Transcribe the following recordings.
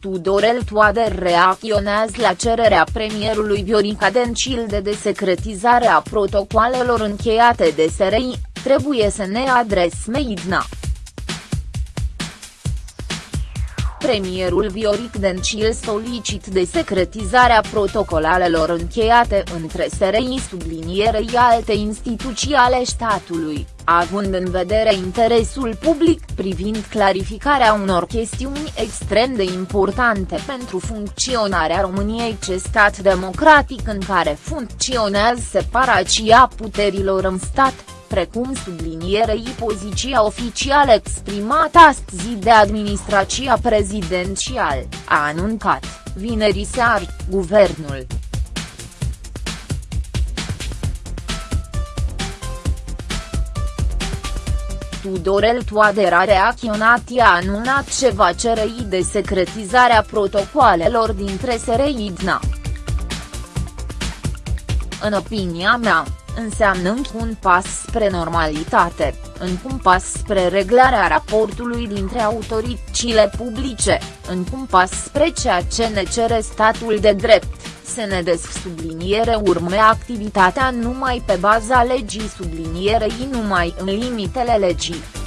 Tudorel Toader reacționează la cererea premierului Viorica Dencil de desecretizare a protocoalelor încheiate de SRI, trebuie să ne adresăm Idna. Premierul Vioric Dencil solicit desecretizarea protocolalelor încheiate între SRI sublinierei alte instituții ale statului, având în vedere interesul public privind clarificarea unor chestiuni extrem de importante pentru funcționarea României ce stat democratic în care funcționează separația puterilor în stat precum sublinierei poziția oficială exprimată astăzi de administrația prezidențial, a anuncat, vineri seară, guvernul. Tudorel Toader a reacționat i a anunțat ce va cere de secretizarea protocoalelor dintre SRI DNA. În opinia mea, înseamnă un pas spre normalitate, un pas spre reglarea raportului dintre autoritățile publice, un pas spre ceea ce ne cere statul de drept, să ne subliniere urme activitatea numai pe baza legii sublinierei numai în limitele legii.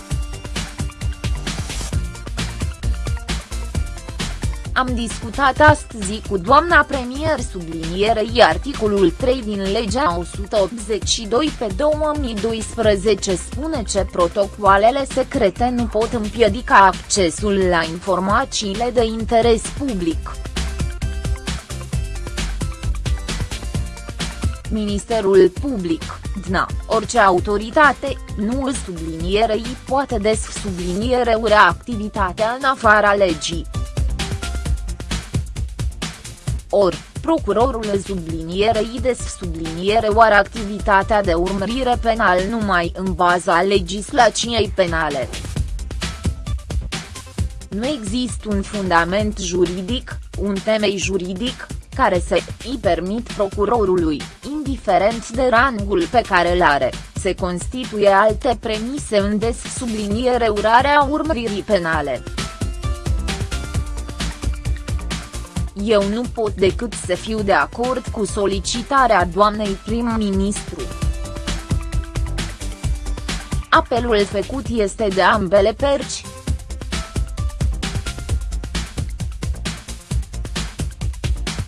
Am discutat astăzi cu doamna premier sublinierei articolul 3 din legea 182 pe 2012 spune ce protocoalele secrete nu pot împiedica accesul la informațiile de interes public. Ministerul Public, DNA, orice autoritate, nu sublinierei poate des subliniere activitatea în afara legii. Or, procurorul sublinierei des subliniere oare activitatea de urmărire penal numai în baza legislației penale. Nu există un fundament juridic, un temei juridic, care să îi permit procurorului, indiferent de rangul pe care îl are, se constituie alte premise în des subliniere urarea urmăririi penale. Eu nu pot decât să fiu de acord cu solicitarea doamnei prim-ministru. Apelul făcut este de ambele perci.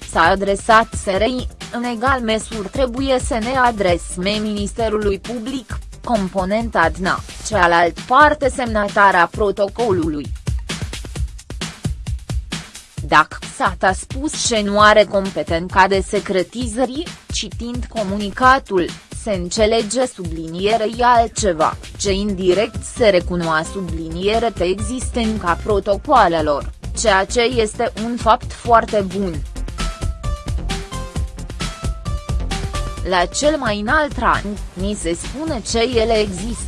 S-a adresat SRI, în egal măsură trebuie să ne adresăm Ministerului Public, componenta DNA, cealaltă parte semnatara protocolului. Dacă SAT a spus ce nu are competența de secretizări, citind comunicatul, se înțelege sublinierei altceva, ce indirect se recunoa subliniere te existența protocoalelor, ceea ce este un fapt foarte bun. La cel mai înalt rang, ni se spune ce ele există.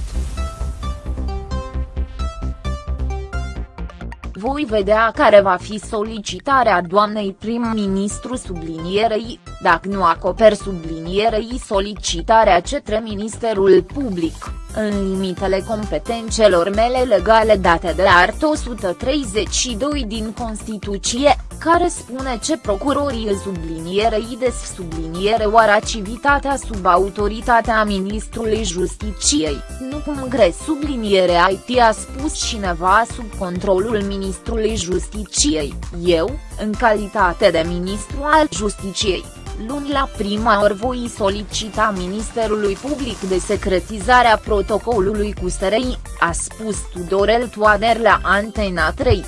Voi vedea care va fi solicitarea doamnei prim-ministru sublinierei, dacă nu acoper sublinierei solicitarea cetre Ministerul Public, în limitele competențelor mele legale date de art 132 din Constituție, care spune ce procurorii sublinierei des subliniere oară activitatea sub autoritatea Ministrului Justiciei, nu cum gre subliniere IT a spus cineva sub controlul Ministrului Justiciei, eu, în calitate de ministru al Justiciei luni la prima ori voi solicita Ministerului Public de secretizarea protocolului cu SRI, a spus Tudorel Toader la Antena 3.